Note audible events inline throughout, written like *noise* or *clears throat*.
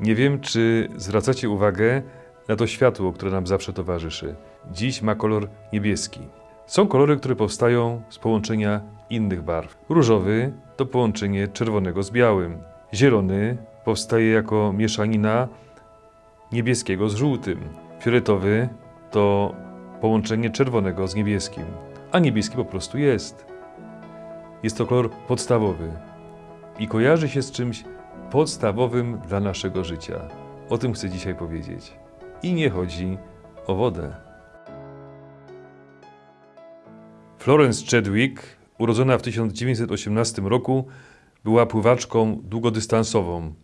Nie wiem, czy zwracacie uwagę na to światło, które nam zawsze towarzyszy. Dziś ma kolor niebieski. Są kolory, które powstają z połączenia innych barw. Różowy to połączenie czerwonego z białym. Zielony powstaje jako mieszanina niebieskiego z żółtym. Fioletowy to połączenie czerwonego z niebieskim. A niebieski po prostu jest. Jest to kolor podstawowy i kojarzy się z czymś podstawowym dla naszego życia. O tym chcę dzisiaj powiedzieć. I nie chodzi o wodę. Florence Chadwick, urodzona w 1918 roku, była pływaczką długodystansową.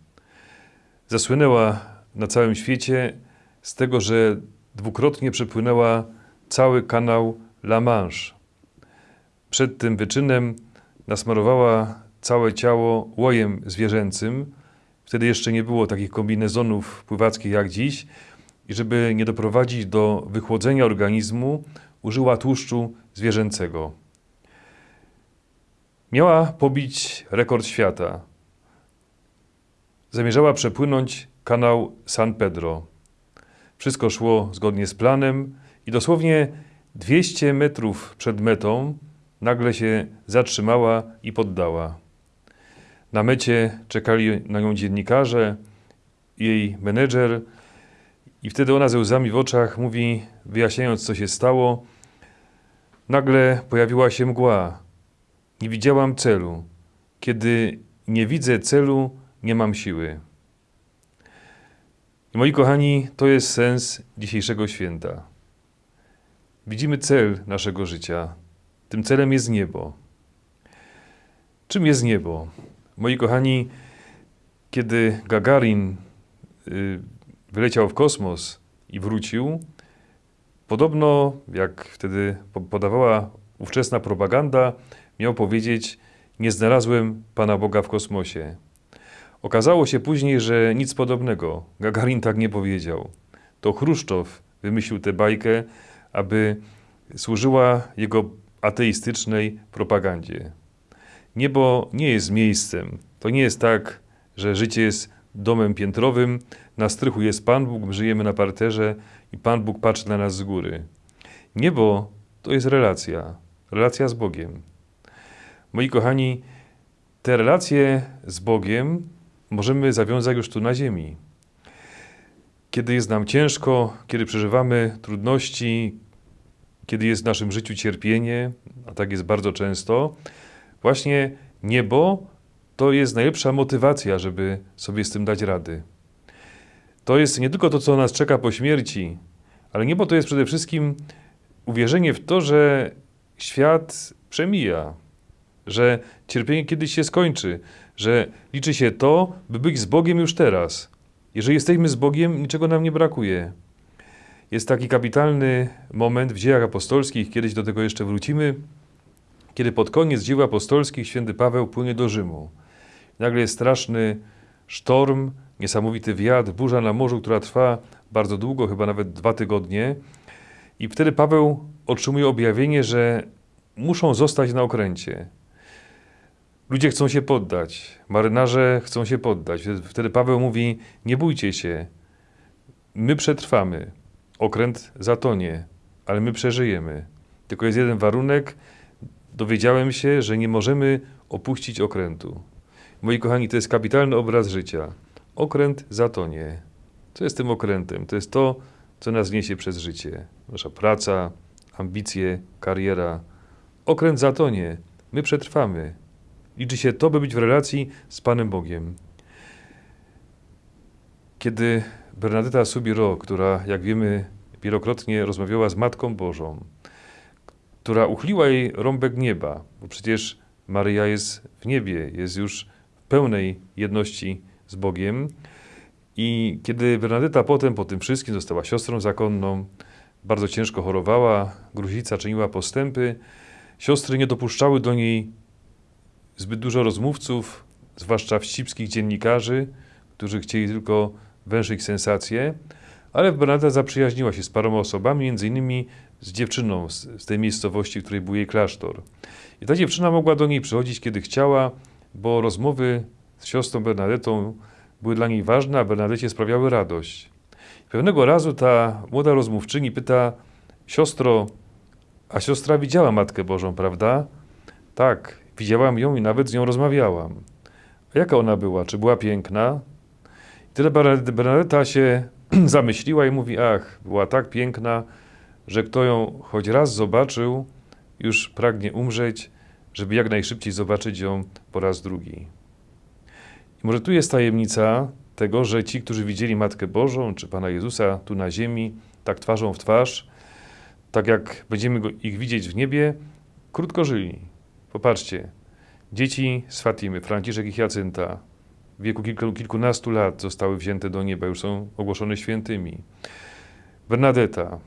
Zasłynęła na całym świecie z tego, że dwukrotnie przepłynęła cały kanał La Manche. Przed tym wyczynem nasmarowała całe ciało łojem zwierzęcym. Wtedy jeszcze nie było takich kombinezonów pływackich jak dziś. I żeby nie doprowadzić do wychłodzenia organizmu, użyła tłuszczu zwierzęcego. Miała pobić rekord świata. Zamierzała przepłynąć kanał San Pedro. Wszystko szło zgodnie z planem i dosłownie 200 metrów przed metą nagle się zatrzymała i poddała. Na mecie czekali na nią dziennikarze, jej menedżer i wtedy ona ze łzami w oczach mówi, wyjaśniając co się stało, nagle pojawiła się mgła. Nie widziałam celu. Kiedy nie widzę celu, nie mam siły. I moi kochani, to jest sens dzisiejszego święta. Widzimy cel naszego życia. Tym celem jest niebo. Czym jest niebo? Moi kochani, kiedy Gagarin y, wyleciał w kosmos i wrócił, podobno, jak wtedy podawała ówczesna propaganda, miał powiedzieć: Nie znalazłem Pana Boga w kosmosie. Okazało się później, że nic podobnego. Gagarin tak nie powiedział. To Chruszczow wymyślił tę bajkę, aby służyła jego ateistycznej propagandzie. Niebo nie jest miejscem. To nie jest tak, że życie jest domem piętrowym, na strychu jest Pan Bóg, my żyjemy na parterze i Pan Bóg patrzy na nas z góry. Niebo to jest relacja, relacja z Bogiem. Moi kochani, te relacje z Bogiem możemy zawiązać już tu na ziemi. Kiedy jest nam ciężko, kiedy przeżywamy trudności, kiedy jest w naszym życiu cierpienie, a tak jest bardzo często, Właśnie niebo to jest najlepsza motywacja, żeby sobie z tym dać rady. To jest nie tylko to, co nas czeka po śmierci, ale niebo to jest przede wszystkim uwierzenie w to, że świat przemija, że cierpienie kiedyś się skończy, że liczy się to, by być z Bogiem już teraz. Jeżeli jesteśmy z Bogiem, niczego nam nie brakuje. Jest taki kapitalny moment w dziejach apostolskich, kiedyś do tego jeszcze wrócimy, kiedy pod koniec dzieł apostolskich święty Paweł płynie do Rzymu. Nagle jest straszny sztorm, niesamowity wiatr, burza na morzu, która trwa bardzo długo, chyba nawet dwa tygodnie. I wtedy Paweł otrzymuje objawienie, że muszą zostać na okręcie. Ludzie chcą się poddać, marynarze chcą się poddać. Wtedy Paweł mówi: Nie bójcie się, my przetrwamy. Okręt zatonie, ale my przeżyjemy. Tylko jest jeden warunek, dowiedziałem się, że nie możemy opuścić okrętu. Moi kochani, to jest kapitalny obraz życia. Okręt zatonie. Co jest tym okrętem? To jest to, co nas niesie przez życie. Nasza praca, ambicje, kariera. Okręt zatonie. My przetrwamy. Liczy się to, by być w relacji z Panem Bogiem. Kiedy Bernadetta Subiro, która, jak wiemy, wielokrotnie rozmawiała z Matką Bożą, która uchliła jej rąbek nieba, bo przecież Maryja jest w niebie, jest już w pełnej jedności z Bogiem. I kiedy Bernadetta potem, po tym wszystkim, została siostrą zakonną, bardzo ciężko chorowała, gruźlica czyniła postępy, siostry nie dopuszczały do niej zbyt dużo rozmówców, zwłaszcza wścibskich dziennikarzy, którzy chcieli tylko węszyć sensacje, ale Bernadetta zaprzyjaźniła się z paroma osobami, między innymi z dziewczyną z, z tej miejscowości, w której był jej klasztor. I ta dziewczyna mogła do niej przychodzić, kiedy chciała, bo rozmowy z siostrą Bernadetą były dla niej ważne, a Bernadecie sprawiały radość. Pewnego razu ta młoda rozmówczyni pyta, siostro, a siostra widziała Matkę Bożą, prawda? Tak, widziałam ją i nawet z nią rozmawiałam. A jaka ona była? Czy była piękna? I tyle Bernadetta się *clears throat* zamyśliła i mówi, ach, była tak piękna, że kto ją choć raz zobaczył, już pragnie umrzeć, żeby jak najszybciej zobaczyć ją po raz drugi. I może tu jest tajemnica tego, że ci, którzy widzieli Matkę Bożą czy Pana Jezusa tu na ziemi, tak twarzą w twarz, tak jak będziemy go, ich widzieć w niebie, krótko żyli. Popatrzcie, dzieci z Fatimy, Franciszek i Hiacynta, w wieku kilku, kilkunastu lat zostały wzięte do nieba, już są ogłoszone świętymi. Bernadetta,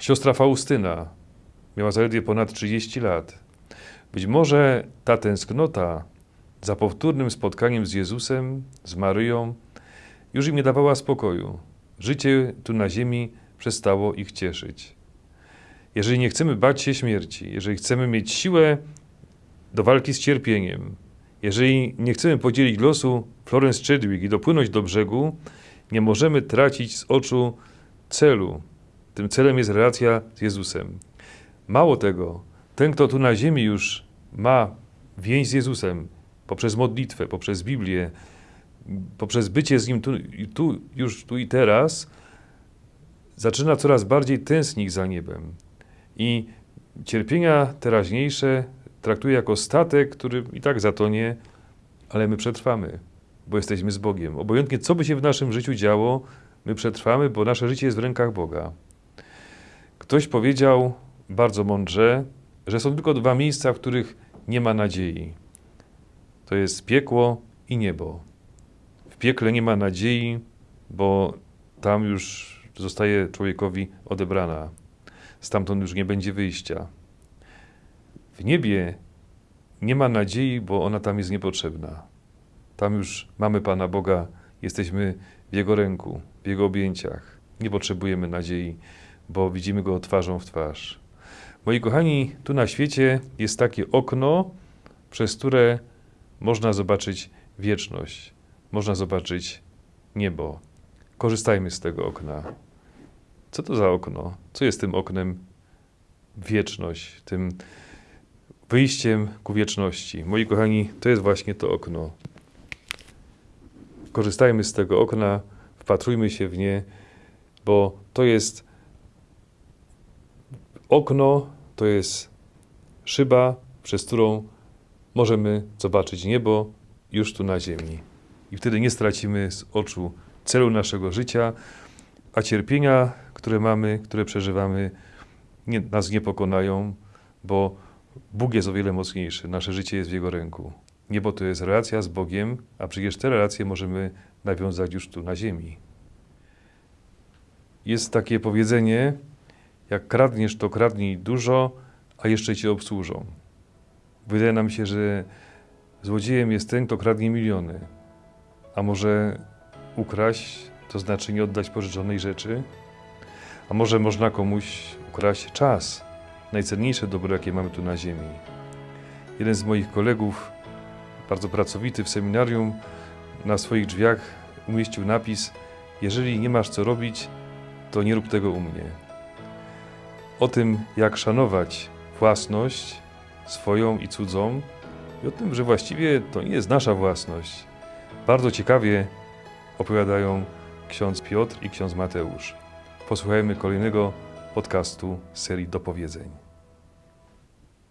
siostra Faustyna, miała zaledwie ponad 30 lat. Być może ta tęsknota za powtórnym spotkaniem z Jezusem, z Maryją, już im nie dawała spokoju. Życie tu na ziemi przestało ich cieszyć. Jeżeli nie chcemy bać się śmierci, jeżeli chcemy mieć siłę do walki z cierpieniem, jeżeli nie chcemy podzielić losu Florence Chadwick i dopłynąć do brzegu, nie możemy tracić z oczu celu. Tym celem jest relacja z Jezusem. Mało tego, ten, kto tu na ziemi już ma więź z Jezusem poprzez modlitwę, poprzez Biblię, poprzez bycie z Nim tu, tu, już tu i teraz, zaczyna coraz bardziej tęsknić za niebem. I cierpienia teraźniejsze traktuje jako statek, który i tak zatonie, ale my przetrwamy, bo jesteśmy z Bogiem. Obojętnie co by się w naszym życiu działo, my przetrwamy, bo nasze życie jest w rękach Boga. Ktoś powiedział bardzo mądrze, że są tylko dwa miejsca, w których nie ma nadziei. To jest piekło i niebo. W piekle nie ma nadziei, bo tam już zostaje człowiekowi odebrana. Stamtąd już nie będzie wyjścia. W niebie nie ma nadziei, bo ona tam jest niepotrzebna. Tam już mamy Pana Boga, jesteśmy w Jego ręku, w Jego objęciach. Nie potrzebujemy nadziei, bo widzimy Go twarzą w twarz. Moi kochani, tu na świecie jest takie okno, przez które można zobaczyć wieczność, można zobaczyć niebo. Korzystajmy z tego okna. Co to za okno? Co jest tym oknem? Wieczność, tym wyjściem ku wieczności. Moi kochani, to jest właśnie to okno. Korzystajmy z tego okna, wpatrujmy się w nie, bo to jest okno, to jest szyba, przez którą możemy zobaczyć niebo już tu na ziemi. I wtedy nie stracimy z oczu celu naszego życia, a cierpienia, które mamy, które przeżywamy, nie, nas nie pokonają, bo Bóg jest o wiele mocniejszy, nasze życie jest w Jego ręku. Niebo to jest relacja z Bogiem, a przecież te relacje możemy nawiązać już tu na ziemi. Jest takie powiedzenie, jak kradniesz, to kradnij dużo, a jeszcze cię obsłużą. Wydaje nam się, że złodziejem jest ten, kto kradnie miliony. A może ukraść, to znaczy nie oddać pożyczonej rzeczy? A może można komuś ukraść czas, najcenniejsze dobro, jakie mamy tu na ziemi. Jeden z moich kolegów, bardzo pracowity w seminarium, na swoich drzwiach umieścił napis: Jeżeli nie masz co robić, to nie rób tego u mnie. O tym, jak szanować własność swoją i cudzą, i o tym, że właściwie to nie jest nasza własność. Bardzo ciekawie opowiadają ksiądz Piotr i ksiądz Mateusz. Posłuchajmy kolejnego podcastu serii Dopowiedzeń.